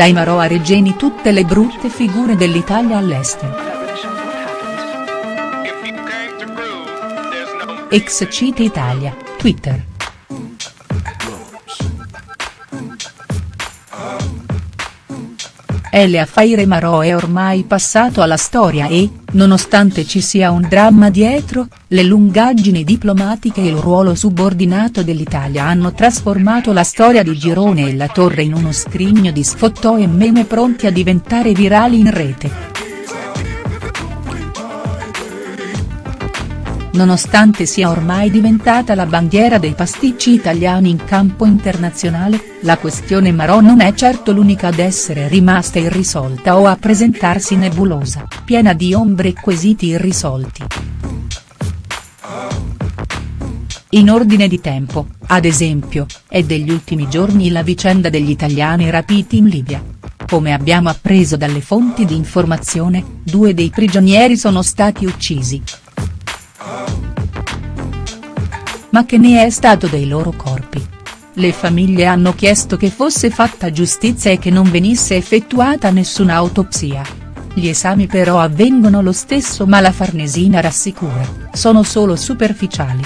dai Marò a Regeni tutte le brutte figure dell'Italia all'estero. Ex Cite Italia, Twitter. Elia Faire Marò è ormai passato alla storia e, nonostante ci sia un dramma dietro, le lungaggini diplomatiche e il ruolo subordinato dell'Italia hanno trasformato la storia di Girone e la Torre in uno scrigno di sfottò e meme pronti a diventare virali in rete. Nonostante sia ormai diventata la bandiera dei pasticci italiani in campo internazionale, la questione Marò non è certo l'unica ad essere rimasta irrisolta o a presentarsi nebulosa, piena di ombre e quesiti irrisolti. In ordine di tempo, ad esempio, è degli ultimi giorni la vicenda degli italiani rapiti in Libia. Come abbiamo appreso dalle fonti di informazione, due dei prigionieri sono stati uccisi, ma che ne è stato dei loro corpi? Le famiglie hanno chiesto che fosse fatta giustizia e che non venisse effettuata nessuna autopsia. Gli esami però avvengono lo stesso ma la Farnesina rassicura, sono solo superficiali.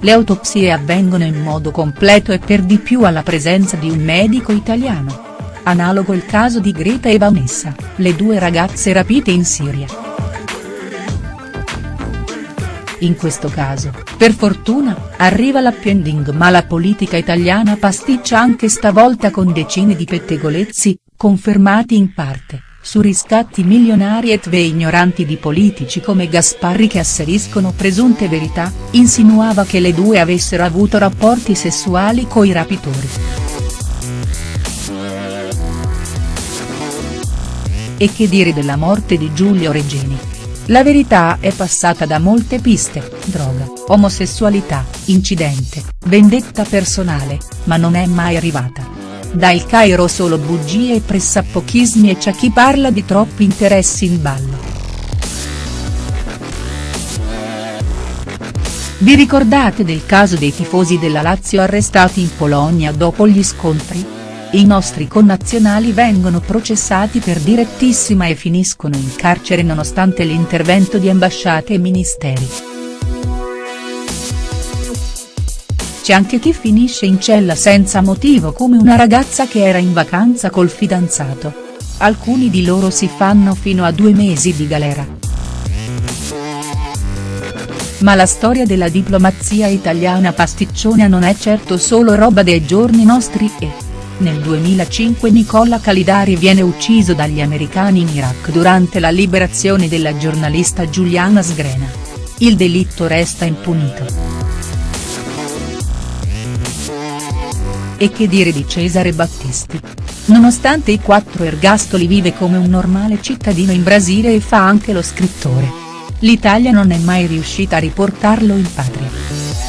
Le autopsie avvengono in modo completo e per di più alla presenza di un medico italiano. Analogo il caso di Greta e Vanessa, le due ragazze rapite in Siria. In questo caso, per fortuna, arriva l'happy ma la politica italiana pasticcia anche stavolta con decine di pettegolezzi, confermati in parte, su riscatti milionari e tve ignoranti di politici come Gasparri che asseriscono presunte verità, insinuava che le due avessero avuto rapporti sessuali coi rapitori. E che dire della morte di Giulio Regeni, la verità è passata da molte piste, droga, omosessualità, incidente, vendetta personale, ma non è mai arrivata. Da Il Cairo solo bugie e pressappochismi e c'è chi parla di troppi interessi in ballo. Vi ricordate del caso dei tifosi della Lazio arrestati in Polonia dopo gli scontri? I nostri connazionali vengono processati per direttissima e finiscono in carcere nonostante l'intervento di ambasciate e ministeri. C'è anche chi finisce in cella senza motivo come una ragazza che era in vacanza col fidanzato. Alcuni di loro si fanno fino a due mesi di galera. Ma la storia della diplomazia italiana pasticciona non è certo solo roba dei giorni nostri e nel 2005 Nicola Calidari viene ucciso dagli americani in Iraq durante la liberazione della giornalista Giuliana Sgrena. Il delitto resta impunito. E che dire di Cesare Battisti? Nonostante i quattro ergastoli vive come un normale cittadino in Brasile e fa anche lo scrittore. L'Italia non è mai riuscita a riportarlo in patria.